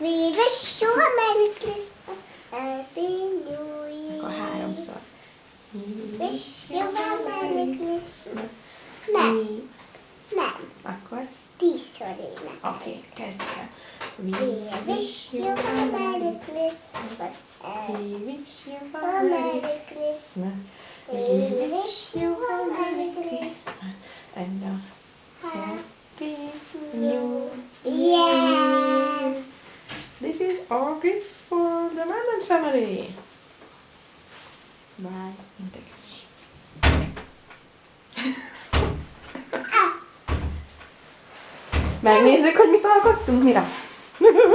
We wish you a Merry Christmas, Happy New Year. Akkor háromszor. Wish you a Merry Christmas. Nem, nem. Akkor? Tízszor ének. Oké, okay, kezdjük el. We wish you a Merry Christmas, We wish you a Merry Christmas. Christmas. We wish you a Merry Christmas and a Happy New Yeah. This is our gift for the Merlin family. Bye. Integes. Megnézzük, hogy mit alkottunk, mire?